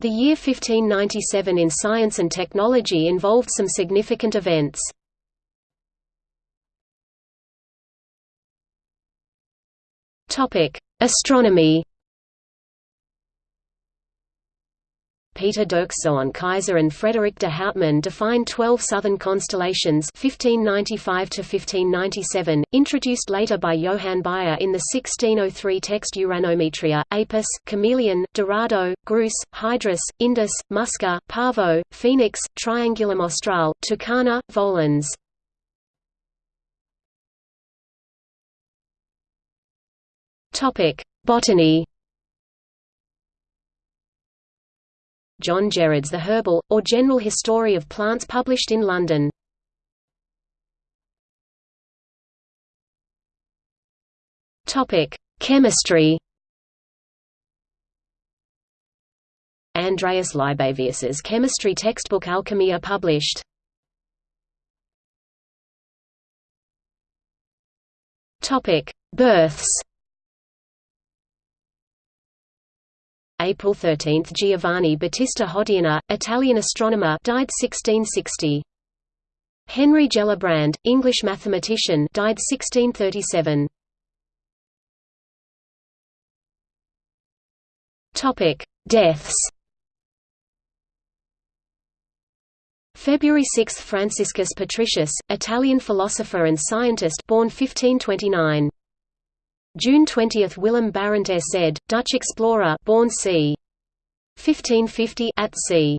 The year 1597 in science and technology involved some significant events. Astronomy Peter Dirkszoon Keyser and Frederick de Houtman defined 12 southern constellations 1595–1597, introduced later by Johann Bayer in the 1603 text Uranometria, Apus, Chamaeleon, Dorado, Grus, Hydrus, Indus, Musca, Pavo, Phoenix, Triangulum Austral, Tucana, Volans. Botany John Gerard's The Herbal, or General History of Plants published in London. Chemistry Andreas Libavius's chemistry textbook Alchemia published. Topic: Births. April 13 – Giovanni Battista Hodierna, Italian astronomer died 1660. Henry Gellibrand, English mathematician died 1637. Topic: Deaths. February 6 – Franciscus Patricius, Italian philosopher and scientist born 1529. June 20 – Willem Barent Zed, Dutch explorer born c. 1550 at sea.